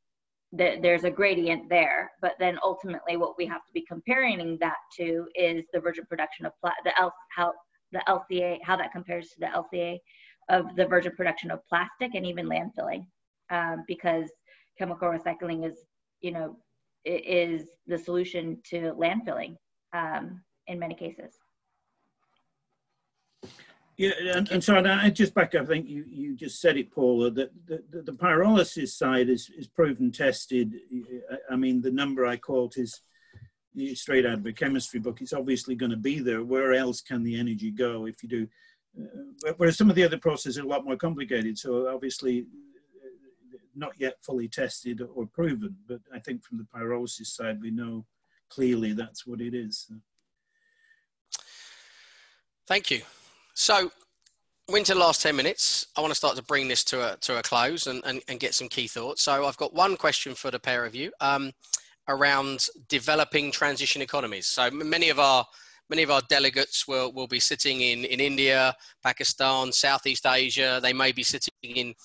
the, there's a gradient there, but then ultimately what we have to be comparing that to is the virgin production of pla- the L- how the LCA, how that compares to the LCA of the virgin production of plastic and even landfilling, um, because chemical recycling is, you know, is the solution to landfilling um, in many cases. Yeah, and, and so I just back up. I think you, you just said it, Paula. That the, the, the, pyrolysis side is, is proven tested. I mean, the number I quote is straight out of a chemistry book. It's obviously going to be there. Where else can the energy go if you do? Uh, whereas some of the other processes are a lot more complicated. So obviously, not yet fully tested or proven, but I think from the pyrolysis side, we know clearly that's what it is. Thank you. So we're into the last 10 minutes. I want to start to bring this to a, to a close and, and, and get some key thoughts. So I've got one question for the pair of you um, around developing transition economies. So many of our many of our delegates will, will be sitting in, in India, Pakistan, Southeast Asia. They may be sitting in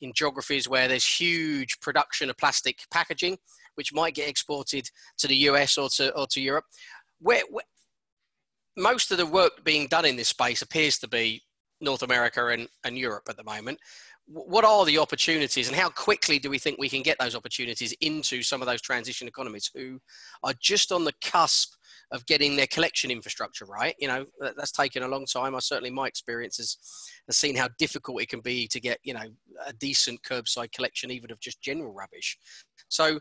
in geographies where there's huge production of plastic packaging, which might get exported to the US or to, or to Europe. Where, where most of the work being done in this space appears to be North America and, and Europe at the moment. What are the opportunities and how quickly do we think we can get those opportunities into some of those transition economies who are just on the cusp of getting their collection infrastructure right? You know, that's taken a long time. I certainly, my experience has, has seen how difficult it can be to get, you know, a decent curbside collection, even of just general rubbish. So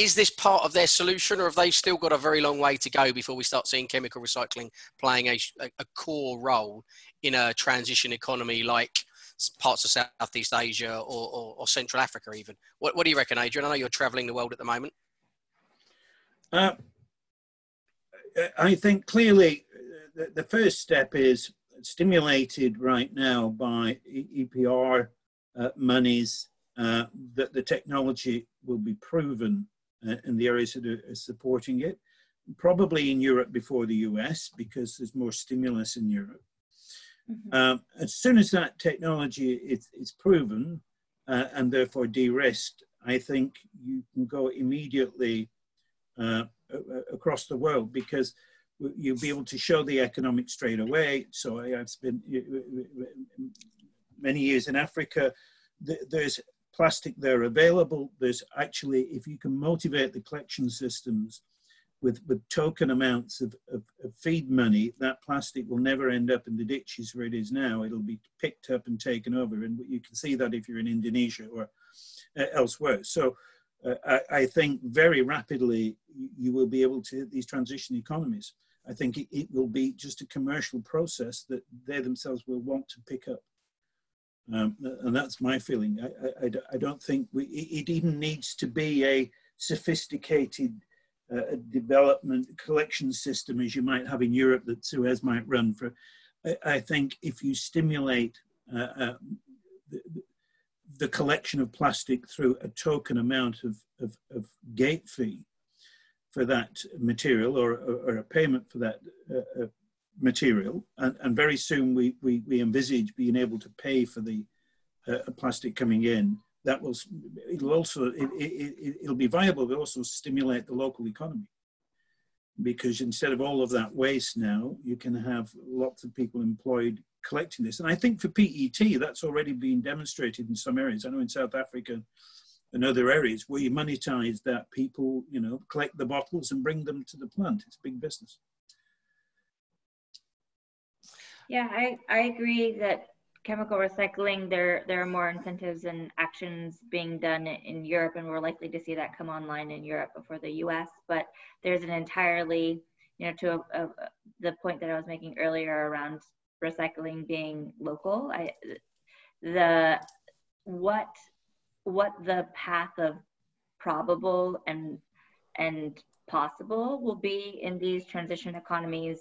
is this part of their solution or have they still got a very long way to go before we start seeing chemical recycling playing a, a core role in a transition economy like parts of Southeast Asia or, or, or Central Africa even? What, what, do you reckon, Adrian? I know you're traveling the world at the moment. Uh, I think clearly the, the, first step is stimulated right now by EPR uh, monies uh, that the technology will be proven uh, in the areas that are supporting it. Probably in Europe before the US because there's more stimulus in Europe. Mm-hmm. Um, as soon as that technology is, is proven uh, and therefore de-risked, I think you can go immediately uh, across the world because you'll be able to show the economic straight away. So I've spent many years in Africa. There's plastic there available. There's actually, if you can motivate the collection systems with, with token amounts of, of, of, feed money, that plastic will never end up in the ditches where it is now. It'll be picked up and taken over. And you can see that if you're in Indonesia or uh, elsewhere. So uh, I, I, think very rapidly you will be able to hit these transition economies. I think it, it will be just a commercial process that they themselves will want to pick up. Um, and that's my feeling. I, I, I don't think we, it even needs to be a sophisticated uh, development collection system as you might have in Europe that Suez might run for. I, I think if you stimulate uh, uh, the, the, collection of plastic through a token amount of, of, of gate fee for that material or, or, or a payment for that uh, uh material, and, and very soon we, we, we, envisage being able to pay for the uh, plastic coming in. That will, it'll also, it, it, it'll be viable, but also stimulate the local economy. Because instead of all of that waste now, you can have lots of people employed collecting this. And I think for PET, that's already been demonstrated in some areas. I know in South Africa and other areas where you monetize that people, you know, collect the bottles and bring them to the plant. It's big business. Yeah, I, I agree that chemical recycling, there there are more incentives and actions being done in Europe, and we're likely to see that come online in Europe before the U.S. But there's an entirely, you know, to a, a, the point that I was making earlier around recycling being local. I the what what the path of probable and and possible will be in these transition economies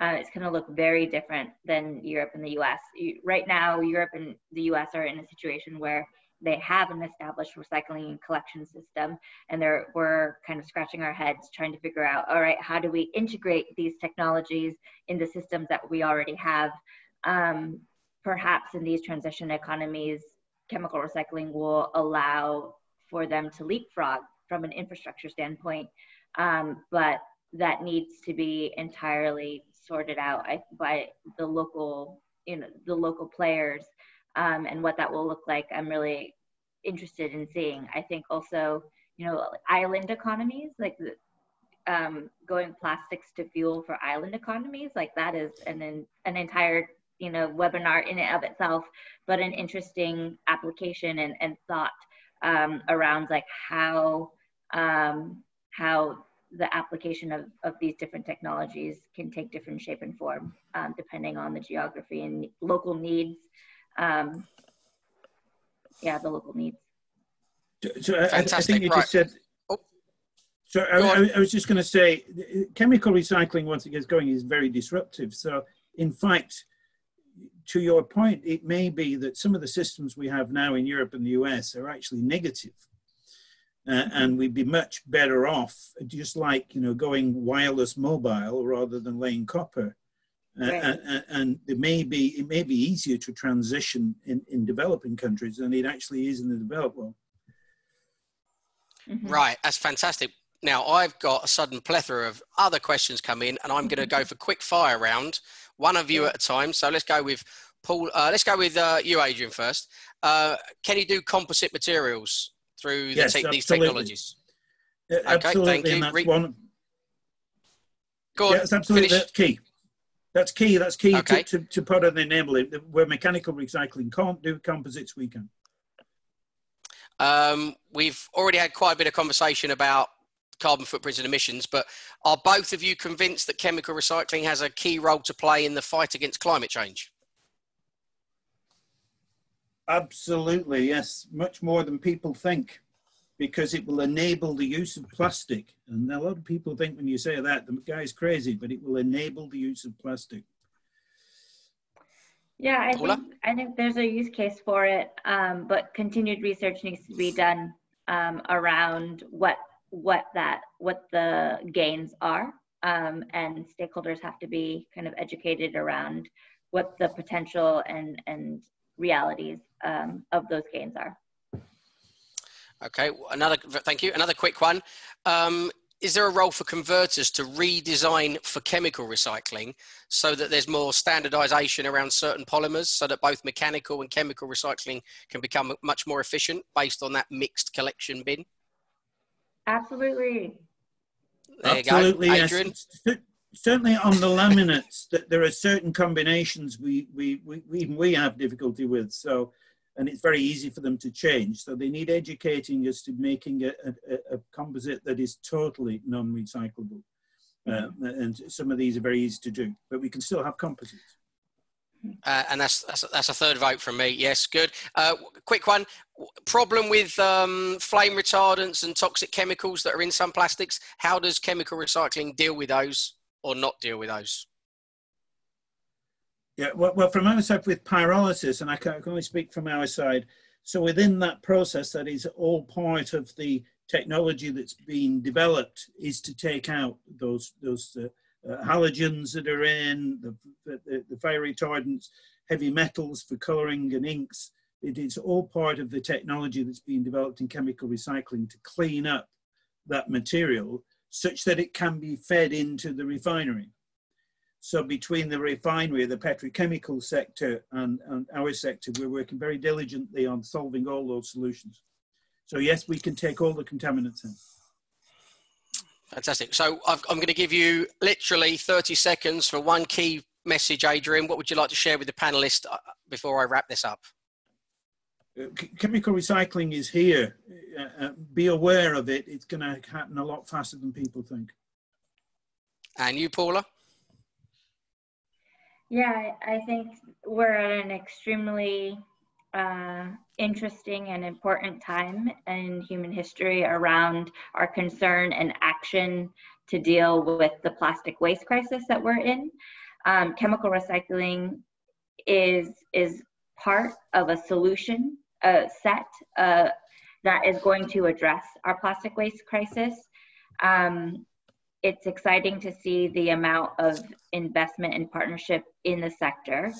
uh, it's going to look very different than Europe and the US. Right now, Europe and the US are in a situation where they have an established recycling and collection system, and we're kind of scratching our heads trying to figure out, all right, how do we integrate these technologies in the systems that we already have? Um, perhaps in these transition economies, chemical recycling will allow for them to leapfrog from an infrastructure standpoint, um, but that needs to be entirely sorted out by the local, you know, the local players um, and what that will look like. I'm really interested in seeing. I think also, you know, island economies, like um, going plastics to fuel for island economies, like that is an an entire you know webinar in and of itself, but an interesting application and, and thought um, around like how um, how the application of, of these different technologies can take different shape and form um, depending on the geography and local needs. Um, yeah, the local needs. So I, I, think you right. just said. Oh. So I, I, was just going to say, chemical recycling once it gets going is very disruptive. So in fact, to your point, it may be that some of the systems we have now in Europe and the US are actually negative uh, and we'd be much better off just like you know going wireless mobile rather than laying copper Uh, Right. and, and it may be it may be easier to transition in, in developing countries than it actually is in the developed world. Mhm. Right, that's fantastic. Now I've got a sudden plethora of other questions come in, and I'm going to go *laughs* for quick fire round, one of you at a time. So let's go with Paul. Uh, let's go with uh, you, Adrian, first. Uh, can you do composite materials through the Yes, te- these absolutely. technologies? Uh, thank absolutely, you. and that's Re- one. Go on. Yeah, that's absolutely that's key. That's key. That's key Okay. to, to, to put and enable it. Where mechanical recycling can't do composites, we can. Um, we've already had quite a bit of conversation about carbon footprints and emissions, but are both of you convinced that chemical recycling has a key role to play in the fight against climate change? Absolutely, yes. Much more than people think, because it will enable the use of plastic. And a lot of people think when you say that, the guy's crazy, but it will enable the use of plastic. Yeah, I think I think there's a use case for it, um, but continued research needs to be done um, around what what that what the gains are, um, and stakeholders have to be kind of educated around what the potential and and realities um, of those gains are. Okay, another, thank you. Another quick one. Um, is there a role for converters to redesign for chemical recycling so that there's more standardization around certain polymers so that both mechanical and chemical recycling can become much more efficient based on that mixed collection bin? Absolutely. There Absolutely, you go. Adrian. Cer- Certainly on the laminates, that there are certain combinations we, we, we, we- even we have difficulty with. So, and it's very easy for them to change. So they need educating as to making a, a, a composite that is totally non-recyclable. Uh, and some of these are very easy to do, but we can still have composites. Uh, and that's, that's that's a third vote from me. Yes, good. Uh, quick one. Problem with um, flame retardants and toxic chemicals that are in some plastics. How does chemical recycling deal with those or not deal with those? Yeah, well, well, from our side with pyrolysis, and I can, only speak from our side. So within that process, that is all part of the technology that's been developed, is to take out those those uh, uh, halogens that are in the, the, the fire retardants, heavy metals for colouring and inks. It is all part of the technology that's being developed in chemical recycling to clean up that material such that it can be fed into the refinery. So between the refinery, the petrochemical sector and, and our sector, we're working very diligently on solving all those solutions. So yes, we can take all the contaminants in. Fantastic. So I've, I'm going to give you literally 30 seconds for one key message, Adrian. What would you like to share with the panelists uh, before I wrap this up? Ch- chemical recycling is here. Uh, uh, be aware of it. It's going to happen a lot faster than people think. And you, Paula? Yeah, I I think we're at an extremely uh, interesting and important time in human history around our concern and action to deal with the plastic waste crisis that we're in. Um, chemical recycling is is part of a solution uh, set uh, that is going to address our plastic waste crisis. Um, it's exciting to see the amount of investment and partnership in the sector,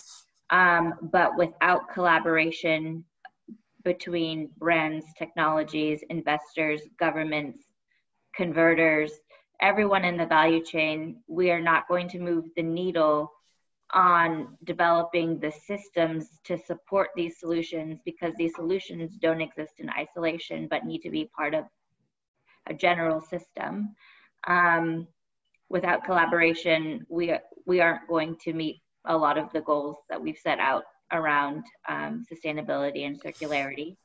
um, but without collaboration between brands, technologies, investors, governments, converters, everyone in the value chain, we are not going to move the needle on developing the systems to support these solutions because these solutions don't exist in isolation but need to be part of a general system. Um, without collaboration, we we aren't going to meet a lot of the goals that we've set out around um, sustainability and circularity.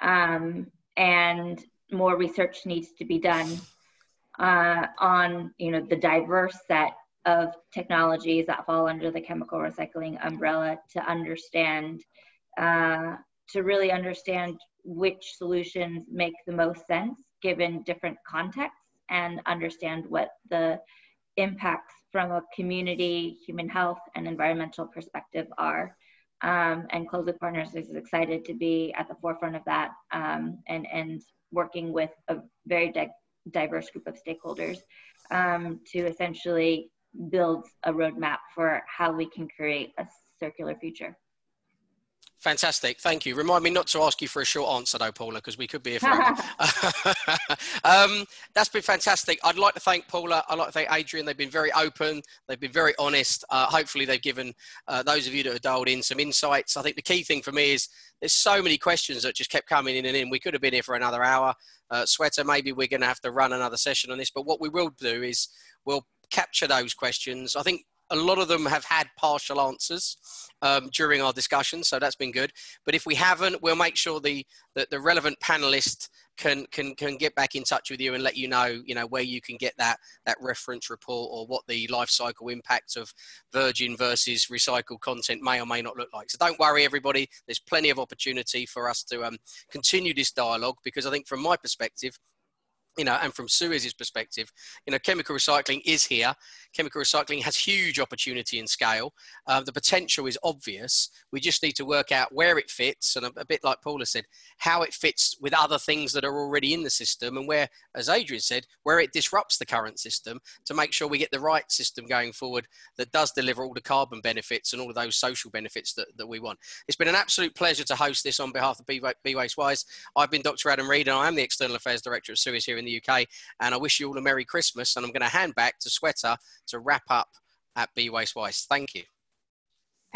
Um, and more research needs to be done uh, on you know the diverse set of technologies that fall under the chemical recycling umbrella to understand uh, to really understand which solutions make the most sense given different contexts and understand what the impacts from a community, human health, and environmental perspective are. Um, and Closed Loop Partners is excited to be at the forefront of that um, and, and working with a very di diverse group of stakeholders um, to essentially builds a roadmap for how we can create a circular future. Fantastic, thank you. Remind me not to ask you for a short answer though, Paula, because we could be here forever. *laughs* *laughs* um, that's been fantastic. I'd like to thank Paula. I'd like to thank Adrian. They've been very open. They've been very honest. Uh, hopefully they've given uh, those of you that have dialed in some insights. I think the key thing for me is there's so many questions that just kept coming in and in. We could have been here for another hour. Uh, Sweater, maybe we're going to have to run another session on this, but what we will do is we'll capture those questions. I think a lot of them have had partial answers um, during our discussion, so that's been good. But if we haven't, we'll make sure the the, the relevant panelist can can can get back in touch with you and let you know you know where you can get that that reference report or what the life cycle impact of virgin versus recycled content may or may not look like. So don't worry, everybody. There's plenty of opportunity for us to um, continue this dialogue because I think from my perspective you know, and from Suez's perspective, you know, chemical recycling is here. Chemical recycling has huge opportunity and scale. Uh, the potential is obvious. We just need to work out where it fits, and a, a, bit like Paula said, how it fits with other things that are already in the system, and where, as Adrian said, where it disrupts the current system to make sure we get the right system going forward that does deliver all the carbon benefits and all of those social benefits that, that we want. It's been an absolute pleasure to host this on behalf of Be Waste Wise. I've been Dr. Adam Read, and I am the External Affairs Director at Suez here in the UK. And I wish you all a Merry Christmas. And I'm going to hand back to Swetha to wrap up at Be Waste Wise. Thank you.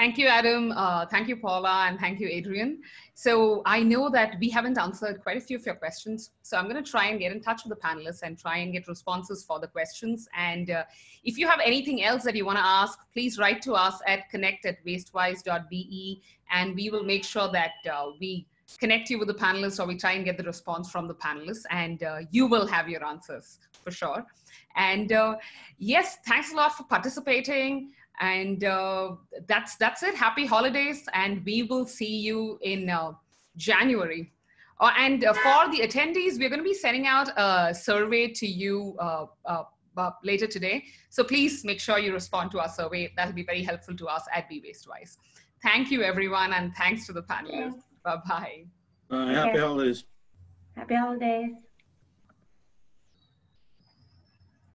Thank you, Adam. Uh, thank you, Paula, and thank you, Adrian. So I know that we haven't answered quite a few of your questions. So I'm going to try and get in touch with the panelists and try and get responses for the questions. And uh, if you have anything else that you want to ask, please write to us at connect at wastewise.be, and we will make sure that uh, we connect you with the panelists or we try and get the response from the panelists and uh, you will have your answers for sure. And uh, yes, thanks a lot for participating. And uh, that's, that's it. Happy holidays. And we will see you in uh, January. Uh, and uh, for the attendees, we're going to be sending out a survey to you later today. So please make sure you respond to our survey. That'll be very helpful to us at Be Waste Wise. Thank you, everyone, and thanks to the panelists. Bye-bye. Bye. Happy holidays. Happy holidays.